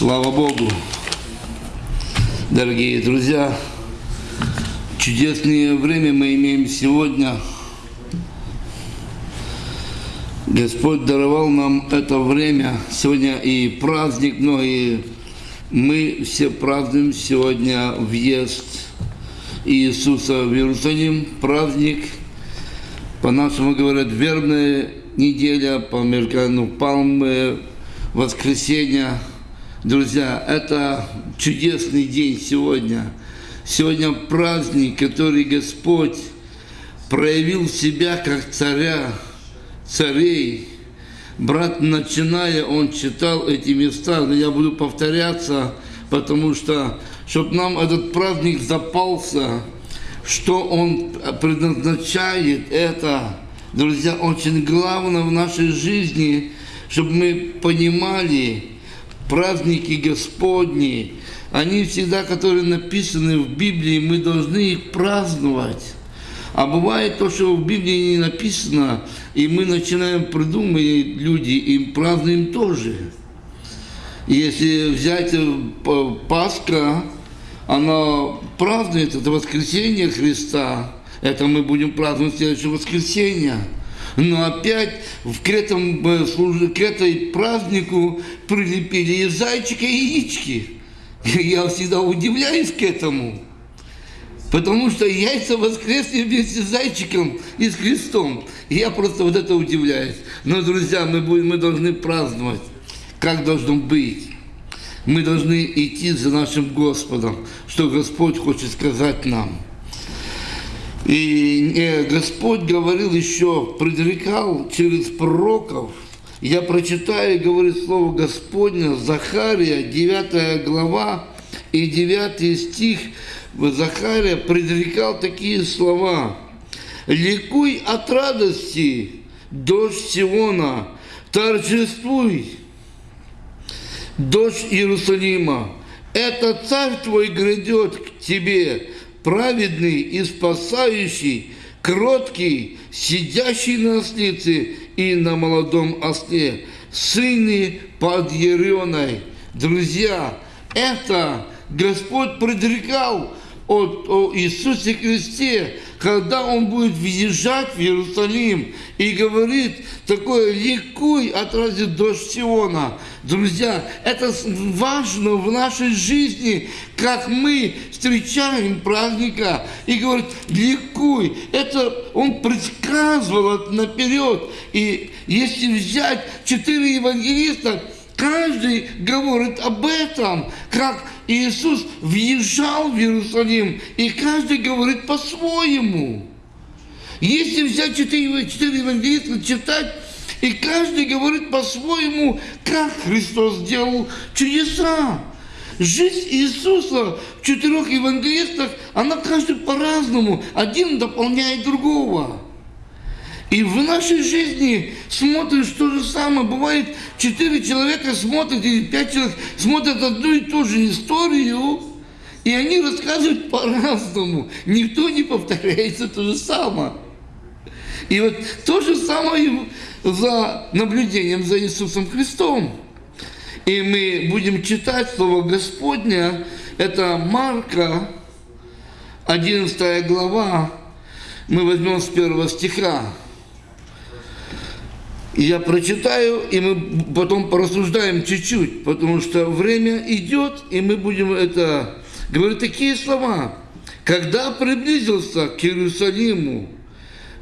Слава Богу! Дорогие друзья, чудесное время мы имеем сегодня. Господь даровал нам это время. Сегодня и праздник, многие мы все празднуем сегодня въезд Иисуса в Иерусалим, праздник, по-нашему говорят, вербная неделя, по-американски палмы, воскресенье. Друзья, это чудесный день сегодня. Сегодня праздник, который Господь проявил себя как царя, царей. Брат, начиная, он читал эти места, но я буду повторяться, потому что, чтобы нам этот праздник запался, что он предназначает это, друзья, очень главное в нашей жизни, чтобы мы понимали праздники Господни, они всегда, которые написаны в Библии, мы должны их праздновать. А бывает то, что в Библии не написано, и мы начинаем придумывать люди, и празднуем тоже. Если взять э, Пасха, она празднует, это воскресение Христа, это мы будем праздновать следующее воскресенье. Но опять в к этому, э, к этой празднику прилепили и зайчика, и яички. Я всегда удивляюсь к этому. Потому что яйца воскресли вместе с зайчиком и с крестом. И я просто вот это удивляюсь. Но, друзья, мы, будем, мы должны праздновать, как должно быть. Мы должны идти за нашим Господом, что Господь хочет сказать нам. И э, Господь говорил еще, предрекал через пророков. Я прочитаю, говорит слово Господня, Захария, 9 глава и 9 стих. Захария предрекал такие слова. «Ликуй от радости, дождь Сиона, торжествуй, дождь Иерусалима, это царь твой грядет к тебе, праведный и спасающий, кроткий, сидящий на ослице и на молодом осле, сыны под Ереной. Друзья, это Господь предрекал от, о Иисусе Христе, когда Он будет въезжать в Иерусалим и говорит такое «Ликуй, отразит дождь Сиона». Друзья, это важно в нашей жизни, как мы встречаем праздника и говорит «Ликуй». Это Он предсказывал наперед. И если взять четыре евангелиста, каждый говорит об этом, как Иисус въезжал в Иерусалим, и каждый говорит по-своему. Если взять четыре, четыре евангелиста, читать, и каждый говорит по-своему, как Христос сделал чудеса. Жизнь Иисуса в четырех евангелистах, она каждый по-разному, один дополняет другого. И в нашей жизни смотришь то же самое. Бывает, четыре человека смотрят, или пять человек смотрят одну и ту же историю, и они рассказывают по-разному. Никто не повторяется то же самое. И вот то же самое за наблюдением за Иисусом Христом. И мы будем читать Слово Господня, это Марка, 11 глава, мы возьмем с первого стиха. Я прочитаю, и мы потом порассуждаем чуть-чуть, потому что время идет, и мы будем это... Говорю такие слова. Когда приблизился к Иерусалиму,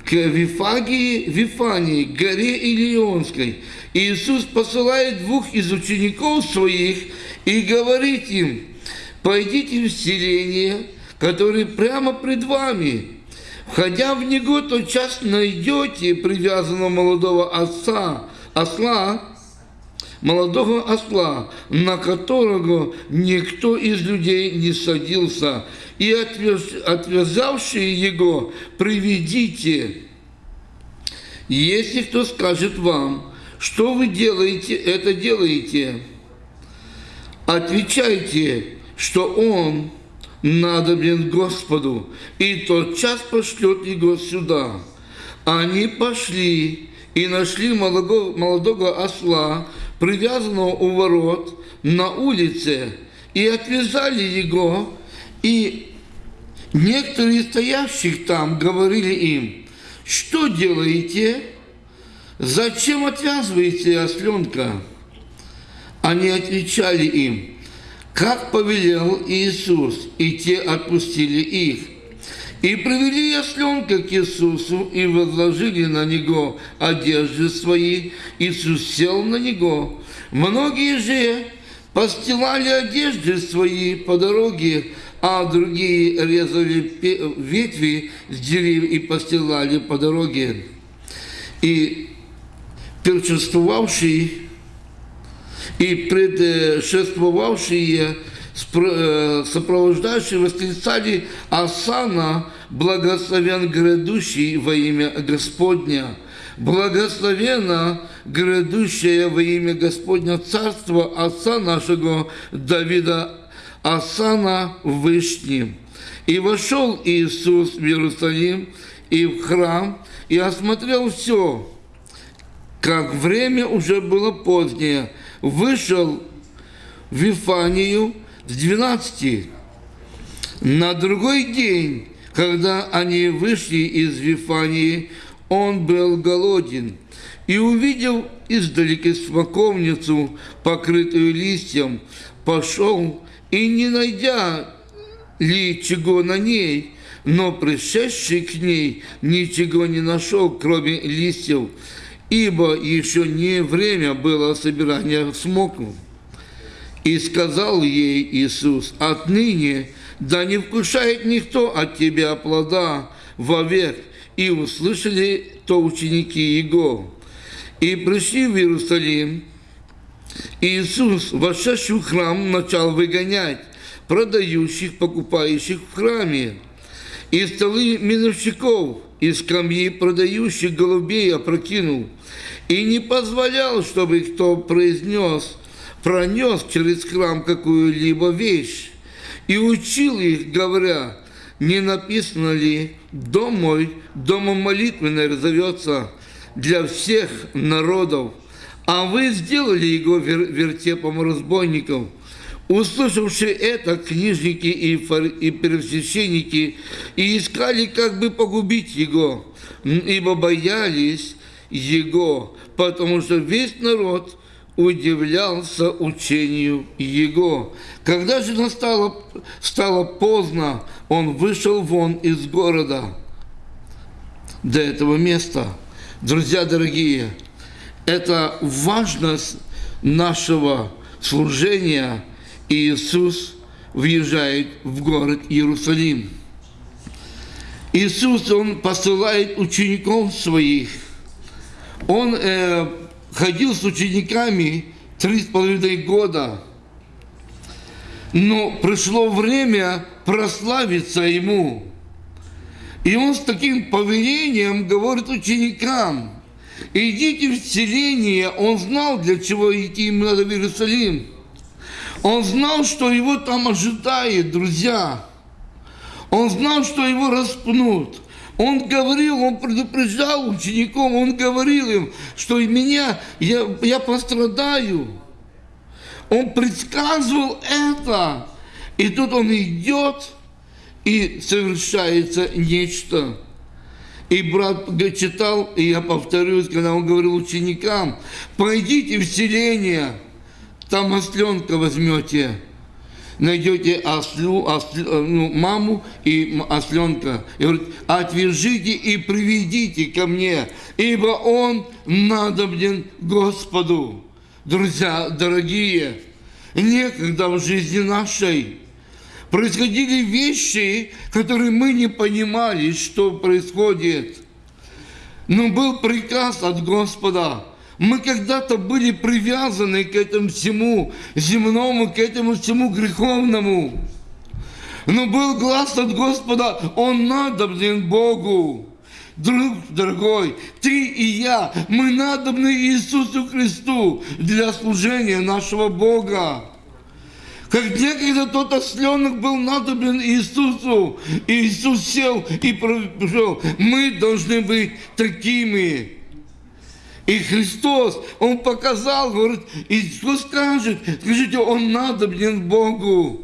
к Вифагии, Вифании, горе Илионской, Иисус посылает двух из учеников своих и говорит им, пойдите в селение, которое прямо пред вами, Входя в него, тотчас найдете привязанного молодого отца, осла, молодого осла, на которого никто из людей не садился, и отвяз, отвязавшие его приведите. Если кто скажет вам, что вы делаете, это делаете, отвечайте, что он надобен Господу, и тот час пошлет его сюда. Они пошли и нашли молодого, молодого осла, привязанного у ворот на улице, и отвязали его, и некоторые стоящих там говорили им, что делаете, зачем отвязываете осленка? Они отвечали им, как повелел Иисус, и те отпустили их. И привели осленка к Иисусу и возложили на него одежды свои. Иисус сел на него. Многие же постилали одежды свои по дороге, а другие резали ветви с деревьев и постилали по дороге. И перчествовавший и предшествовавшие э, сопровождающие восклицали «Асана, благословен грядущий во имя Господня». Благословенно грядущее во имя Господня Царство Отца нашего Давида, Асана Вышним. И вошел Иисус в Иерусалим и в храм, и осмотрел все, как время уже было позднее, вышел в Вифанию с двенадцати. На другой день, когда они вышли из Вифании, он был голоден и увидел издалека смоковницу, покрытую листьем, пошел и, не найдя ли чего на ней, но пришедший к ней ничего не нашел, кроме листьев, ибо еще не время было собирания смокву. И сказал ей Иисус, отныне да не вкушает никто от тебя плода вовек. И услышали то ученики Его. И пришли в Иерусалим. Иисус, вошедший в храм, начал выгонять продающих, покупающих в храме, и столы миновщиков, и скамьи продающих голубей опрокинул, и не позволял, чтобы кто произнес, пронес через храм какую-либо вещь, и учил их, говоря, не написано ли, дом мой, домом молитвенной зовется для всех народов, а вы сделали его вертепом разбойников. Услышавшие это, книжники и, и первосвященники и искали, как бы погубить его, ибо боялись его, потому что весь народ удивлялся учению его. Когда же настало, стало поздно, он вышел вон из города до этого места. Друзья дорогие, это важность нашего служения – Иисус въезжает в город Иерусалим. Иисус, Он посылает учеников своих. Он э, ходил с учениками три с половиной года. Но пришло время прославиться Ему. И Он с таким повелением говорит ученикам, идите в селение. Он знал, для чего идти им надо в Иерусалим – он знал, что его там ожидает, друзья. Он знал, что его распнут. Он говорил, он предупреждал учеников, он говорил им, что меня, я, я пострадаю. Он предсказывал это. И тут он идет, и совершается нечто. И брат читал, и я повторюсь, когда он говорил ученикам, пойдите в селение, там осленка возьмете, найдете ослю, ослю, ну, маму и осленка. И говорит, отвяжите и приведите ко мне, ибо он надобен Господу. Друзья дорогие, некогда в жизни нашей происходили вещи, которые мы не понимали, что происходит. Но был приказ от Господа – мы когда-то были привязаны к этому всему земному, к этому всему греховному. Но был глаз от Господа, Он надобен Богу. Друг дорогой, ты и я, мы надобны Иисусу Христу для служения нашего Бога. Как некогда тот осленок был надобен Иисусу, и Иисус сел и прошел. Мы должны быть такими. И Христос, Он показал, говорит, что скажет? Скажите, Он надобен Богу.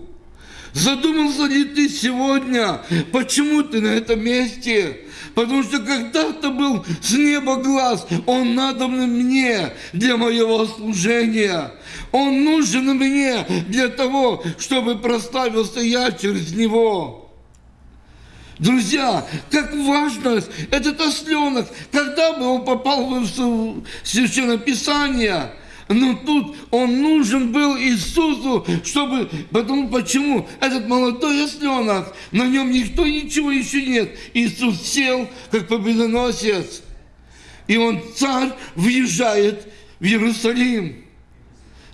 Задумался ли ты сегодня, почему ты на этом месте? Потому что когда-то был с неба глаз, Он надобен мне для моего служения. Он нужен мне для того, чтобы прославился я через Него. Друзья, как важно этот осленок, когда бы он попал в Священное Писание, но тут он нужен был Иисусу, чтобы... Потому почему? Этот молодой осленок, на нем никто ничего еще нет. Иисус сел, как победоносец. И он, царь, въезжает в Иерусалим.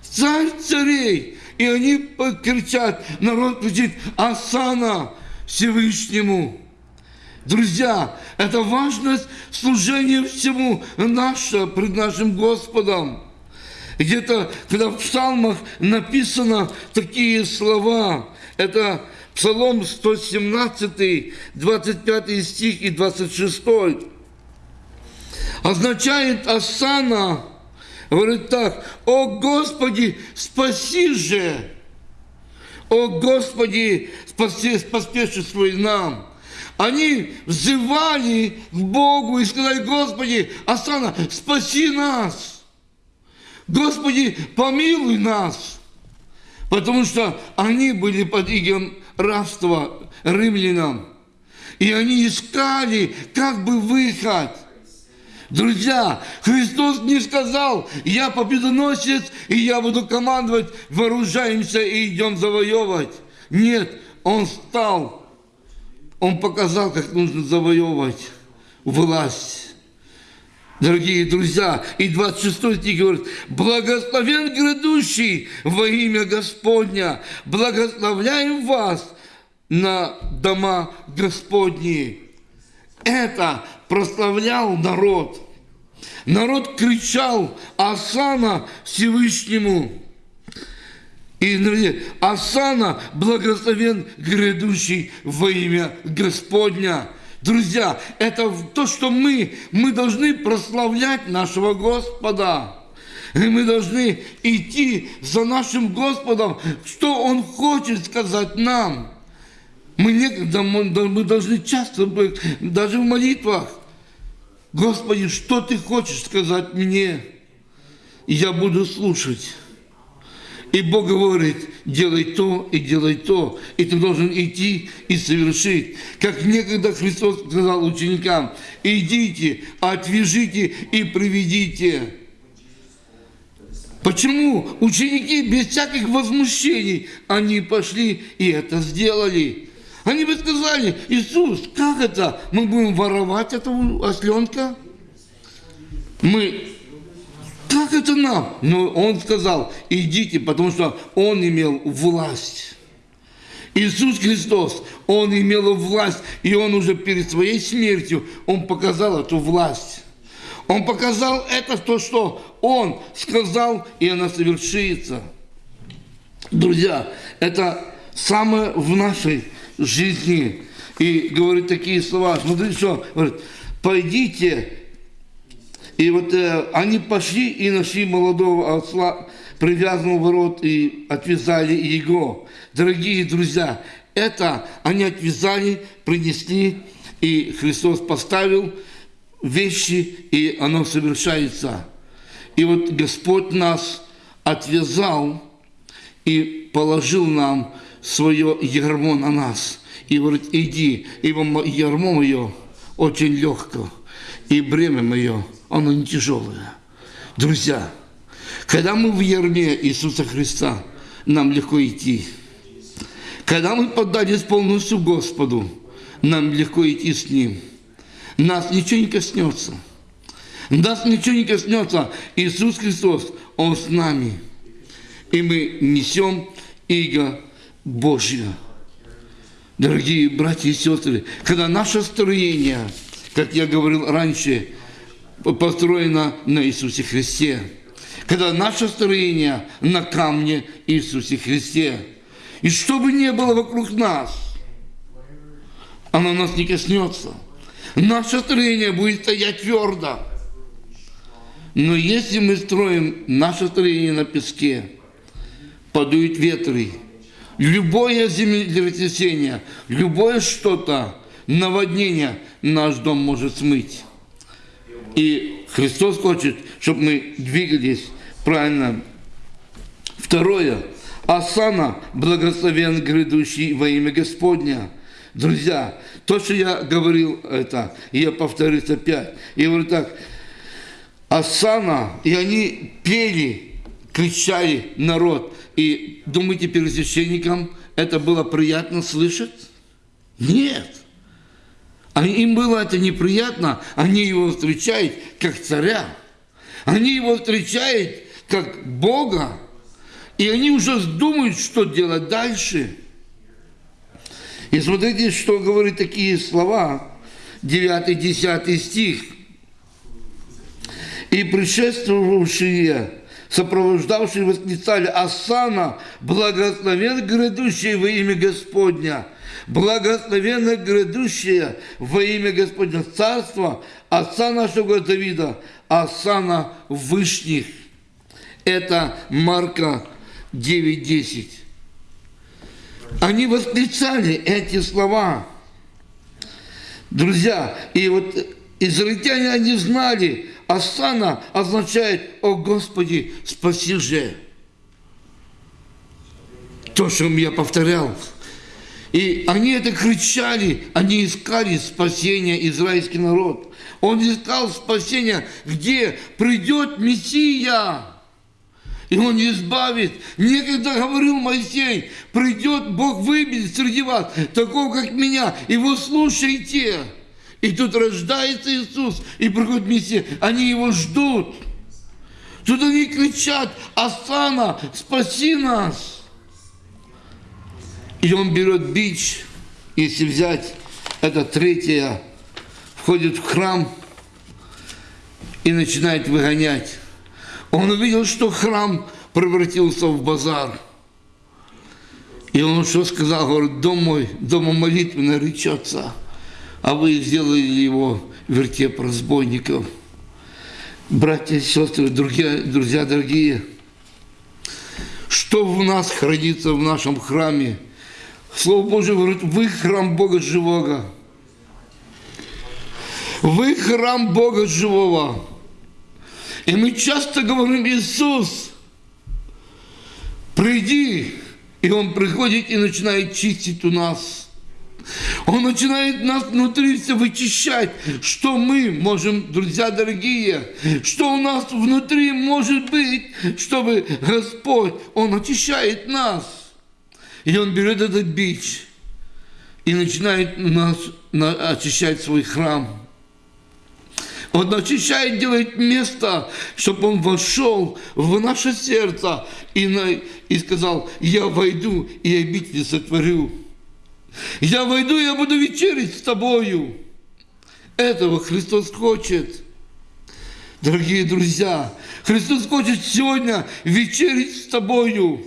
Царь царей. И они кричат, народ кричит, Асана, Всевышнему. Друзья, это важность служения всему наше пред нашим Господом. Где-то, когда в псалмах написано такие слова, это Псалом 117, 25 стих и 26. Означает Асана, говорит так, «О Господи, спаси же!» «О Господи, спаси, поспешествуй нам!» Они взывали к Богу и сказали, Господи, Асана, спаси нас! Господи, помилуй нас! Потому что они были под игом рабства римлянам. И они искали как бы выход – Друзья, Христос не сказал, я победоносец, и я буду командовать, вооружаемся и идем завоевывать. Нет, Он стал, Он показал, как нужно завоевывать власть. Дорогие друзья, и 26 стих говорит, «Благословен грядущий во имя Господня, благословляем вас на дома Господние». Это прославлял народ. Народ кричал Асана Всевышнему. И Асана благословен грядущий во имя Господня. Друзья, это то, что мы, мы должны прославлять нашего Господа. И мы должны идти за нашим Господом, что Он хочет сказать нам. Мы, некогда, мы должны часто быть, даже в молитвах, Господи, что Ты хочешь сказать мне? Я буду слушать. И Бог говорит, делай то и делай то. И ты должен идти и совершить. Как некогда Христос сказал ученикам, идите, отвяжите и приведите. Почему ученики без всяких возмущений, они пошли и это сделали. Они бы сказали, Иисус, как это? Мы будем воровать этого осленка? Мы, как это нам? Но он сказал, идите, потому что он имел власть. Иисус Христос, Он имел власть, и Он уже перед своей смертью, Он показал эту власть. Он показал это то, что Он сказал, и она совершится. Друзья, это самое в нашей жизни. И говорит такие слова, смотрите, что, говорит, пойдите. И вот э, они пошли и нашли молодого осла, привязанного ворот, и отвязали его. Дорогие друзья, это они отвязали, принесли, и Христос поставил вещи, и оно совершается. И вот Господь нас отвязал и положил нам свое ярмо на нас. И говорит, иди, ибо ярмо мое очень легко, и бремя мое, оно не тяжелое. Друзья, когда мы в ярме Иисуса Христа, нам легко идти. Когда мы поддались полностью Господу, нам легко идти с Ним. Нас ничего не коснется. Нас ничего не коснется. Иисус Христос, Он с нами. И мы несем иго Божья. Дорогие братья и сестры, когда наше строение, как я говорил раньше, построено на Иисусе Христе, когда наше строение на камне Иисусе Христе, и что бы ни было вокруг нас, оно нас не коснется. Наше строение будет стоять твердо. Но если мы строим наше строение на песке, подуют ветры, любое землетрясение, любое что-то, наводнение наш дом может смыть. И Христос хочет, чтобы мы двигались правильно. Второе. Асана благословен грядущий во имя Господня. Друзья, то, что я говорил это, я повторюсь опять. Я говорю так, Асана, и они пели, кричали народ. И думаете, первосвященникам это было приятно слышать? Нет. А им было это неприятно, они его встречают как царя. Они его встречают как Бога. И они уже думают, что делать дальше. И смотрите, что говорит такие слова, 9-10 стих. «И предшествовавшие, сопровождавшие восклицали, Асана, благословен грядущий во имя Господня, благословенно грядущее во имя Господня Царства, Отца нашего Давида, Асана Вышних». Это Марка 9.10. Они восклицали эти слова. Друзья, и вот израильтяне, они знали, Асана означает «О Господи, спаси же». То, что я повторял. И они это кричали, они искали спасения израильский народ. Он искал спасения, где придет Мессия и Он избавит. Некогда говорил Моисей, придет Бог выберет среди вас, такого, как меня, и вы слушайте. И тут рождается Иисус, и приходит Мессия, они его ждут. Тут они кричат, Асана, спаси нас. И он берет бич, если взять это третье, входит в храм и начинает выгонять. Он увидел, что храм превратился в базар. И он что сказал? Говорит, дом мой, дома молитвы наречется, а вы сделали его вертеп разбойников. Братья и сестры, друзья, друзья дорогие, что в нас хранится в нашем храме? Слово Божие говорит, вы храм Бога живого. Вы храм Бога живого. И мы часто говорим, Иисус, приди. И Он приходит и начинает чистить у нас. Он начинает нас внутри все вычищать, что мы можем, друзья дорогие, что у нас внутри может быть, чтобы Господь, Он очищает нас. И Он берет этот бич и начинает нас очищать свой храм. Он очищает, делает место, чтобы Он вошел в наше сердце и, на, и сказал, я войду и обитель сотворю. Я войду, я буду вечерить с тобою. Этого Христос хочет. Дорогие друзья, Христос хочет сегодня вечерить с тобою.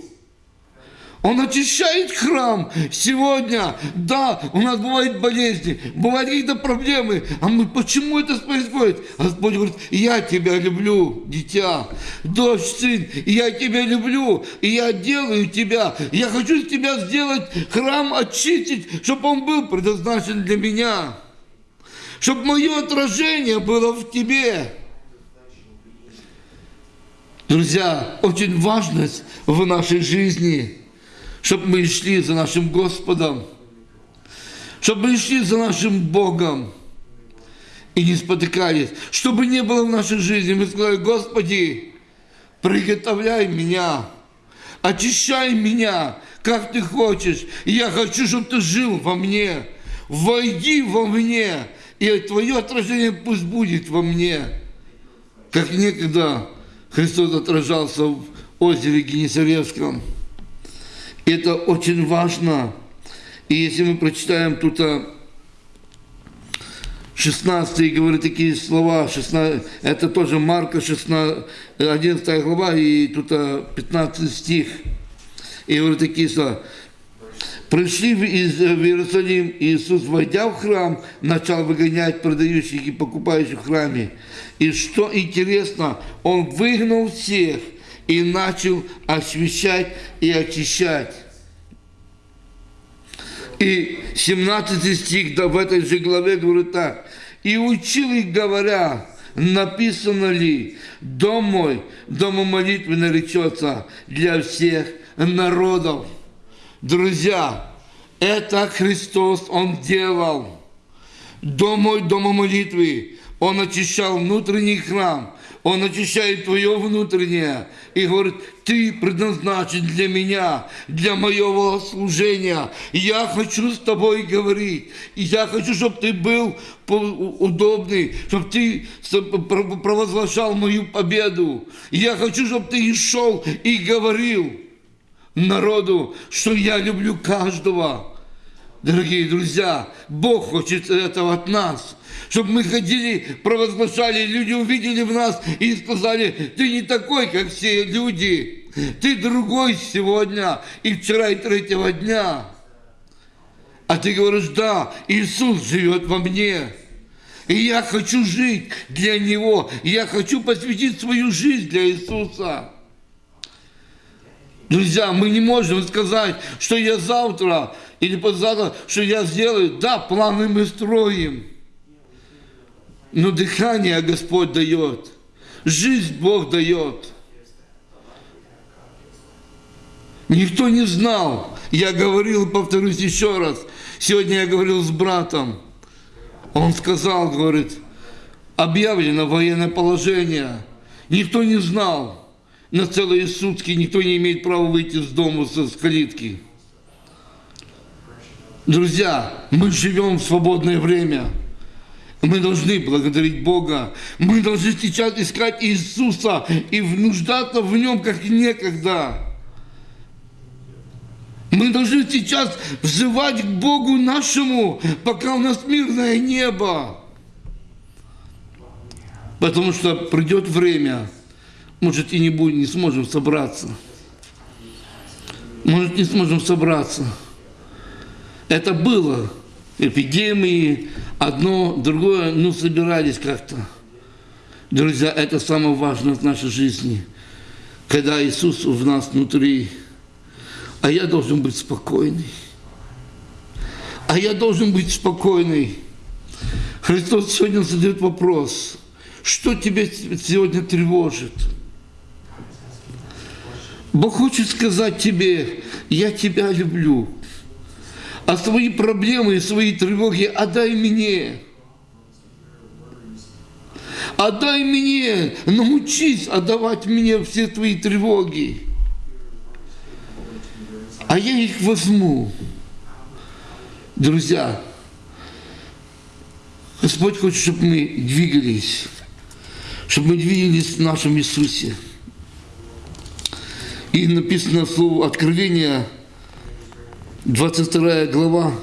Он очищает храм сегодня. Да, у нас бывают болезни, бывают какие-то проблемы. А мы, почему это происходит? Господь говорит, я тебя люблю, дитя, дочь, сын, я тебя люблю, и я делаю тебя. Я хочу из тебя сделать храм, очистить, чтобы он был предназначен для меня. Чтобы мое отражение было в тебе. Друзья, очень важность в нашей жизни – чтобы мы шли за нашим Господом, чтобы мы шли за нашим Богом и не спотыкались, чтобы не было в нашей жизни. Мы сказали, Господи, приготовляй меня, очищай меня, как Ты хочешь. И я хочу, чтобы Ты жил во мне. Войди во мне, и Твое отражение пусть будет во мне. Как некогда Христос отражался в озере Генесаревском. Это очень важно. И если мы прочитаем тут 16 а, говорит такие слова, 16, это тоже Марка 16, 11 глава и тут 15 а, стих. И говорит такие слова. Пришли из- в Иерусалим, Иисус, войдя в храм, начал выгонять продающих и покупающих в храме. И что интересно, Он выгнал всех и начал освещать и очищать. И 17 стих да, в этой же главе говорит так. «И учил их, говоря, написано ли, дом мой, дом молитвы наречется для всех народов». Друзья, это Христос Он делал. Дом мой, дома молитвы. Он очищал внутренний храм. Он очищает твое внутреннее. И говорит, ты предназначен для меня, для моего служения. Я хочу с тобой говорить. И я хочу, чтобы ты был удобный, чтобы ты провозглашал мою победу. И я хочу, чтобы ты и шел и говорил народу, что я люблю каждого. Дорогие друзья, Бог хочет этого от нас. Чтобы мы ходили, провозглашали, люди увидели в нас и сказали, ты не такой, как все люди. Ты другой сегодня и вчера и третьего дня. А ты говоришь, да, Иисус живет во мне. И я хочу жить для Него. Я хочу посвятить свою жизнь для Иисуса. Друзья, мы не можем сказать, что я завтра или послезавтра, что я сделаю. Да, планы мы строим. Но дыхание Господь дает. Жизнь Бог дает. Никто не знал. Я говорил, повторюсь еще раз. Сегодня я говорил с братом. Он сказал, говорит, объявлено военное положение. Никто не знал. На целые сутки никто не имеет права выйти из дома со с калитки. Друзья, мы живем в свободное время. Мы должны благодарить Бога. Мы должны сейчас искать Иисуса и нуждаться в Нем, как некогда. Мы должны сейчас взывать к Богу нашему, пока у нас мирное небо. Потому что придет время, может и не будем, не сможем собраться. Может не сможем собраться. Это было. Эпидемии, одно, другое, ну собирались как-то. Друзья, это самое важное в нашей жизни. Когда Иисус в нас внутри. А я должен быть спокойный. А я должен быть спокойный. Христос сегодня задает вопрос. Что тебя сегодня тревожит? Бог хочет сказать тебе, я тебя люблю. А свои проблемы и свои тревоги отдай мне. Отдай мне, научись отдавать мне все твои тревоги. А я их возьму. Друзья, Господь хочет, чтобы мы двигались, чтобы мы двигались в нашем Иисусе. И написано слово Откровения, 22 глава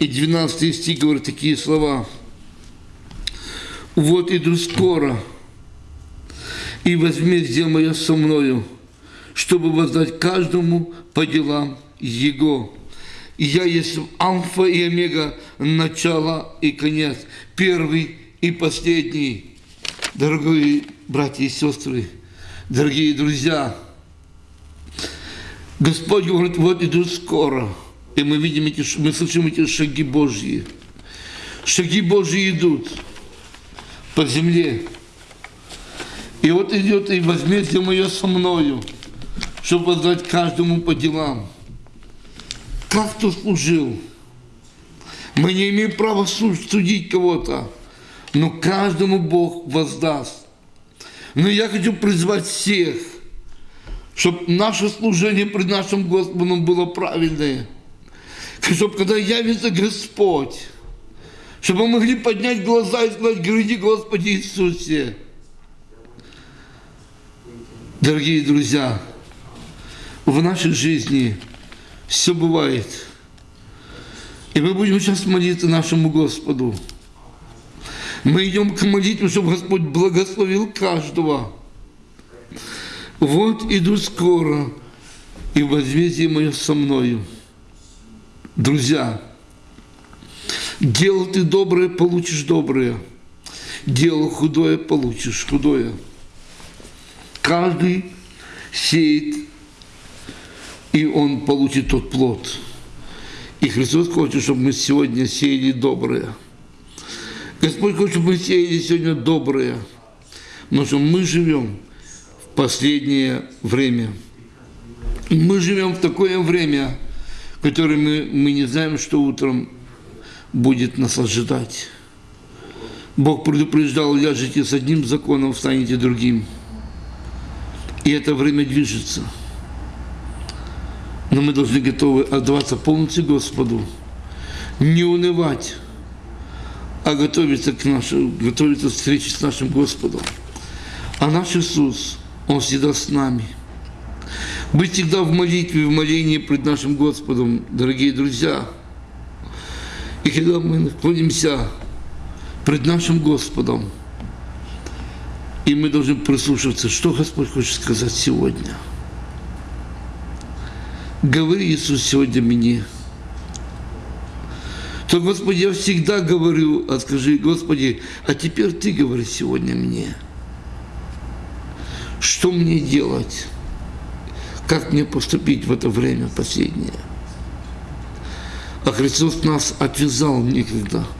и 12 стих говорит такие слова. Вот иду скоро, и возмездие мое со мною, чтобы воздать каждому по делам Его. Я есть Альфа и Омега, начало и конец, первый и последний. Дорогие братья и сестры, дорогие друзья, Господь говорит, вот иду скоро. И мы видим эти, мы слышим эти шаги Божьи. Шаги Божьи идут по земле. И вот идет и возмездие мое со мною, чтобы воздать каждому по делам. Как кто служил? Мы не имеем права су- судить кого-то, но каждому Бог воздаст. Но я хочу призвать всех, чтобы наше служение пред нашим Господом было правильное. Чтобы когда явится Господь, чтобы мы могли поднять глаза и сказать, гради Господи Иисусе. Дорогие друзья, в нашей жизни все бывает. И мы будем сейчас молиться нашему Господу. Мы идем к молитве, чтобы Господь благословил каждого. Вот иду скоро, и возмездие мое со мною. Друзья, делал ты доброе, получишь доброе. Делал худое, получишь худое. Каждый сеет, и он получит тот плод. И Христос хочет, чтобы мы сегодня сеяли доброе. Господь хочет, чтобы мы сеяли сегодня доброе. Потому что мы живем последнее время. Мы живем в такое время, которое мы, мы не знаем, что утром будет нас ожидать. Бог предупреждал, ляжете с одним законом, станете другим. И это время движется. Но мы должны готовы отдаваться полностью Господу, не унывать, а готовиться к нашей, готовиться к встрече с нашим Господом. А наш Иисус, Он всегда с нами. Быть всегда в молитве, в молении пред нашим Господом, дорогие друзья. И когда мы находимся пред нашим Господом, и мы должны прислушиваться, что Господь хочет сказать сегодня. Говори, Иисус, сегодня мне. То, Господи, я всегда говорю, а скажи, Господи, а теперь Ты говори сегодня мне. Что мне делать? Как мне поступить в это время последнее? А Христос нас отвязал некогда –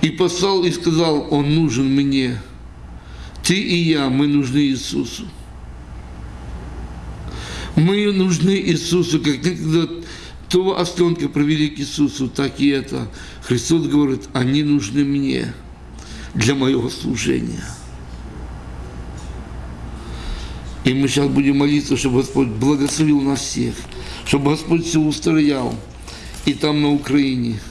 и послал и сказал, он нужен мне. Ты и я, мы нужны Иисусу. Мы нужны Иисусу, как некогда того остенка провели к Иисусу, так и это. Христос говорит, они нужны мне для моего служения. И мы сейчас будем молиться, чтобы Господь благословил нас всех, чтобы Господь все устроял и там на Украине –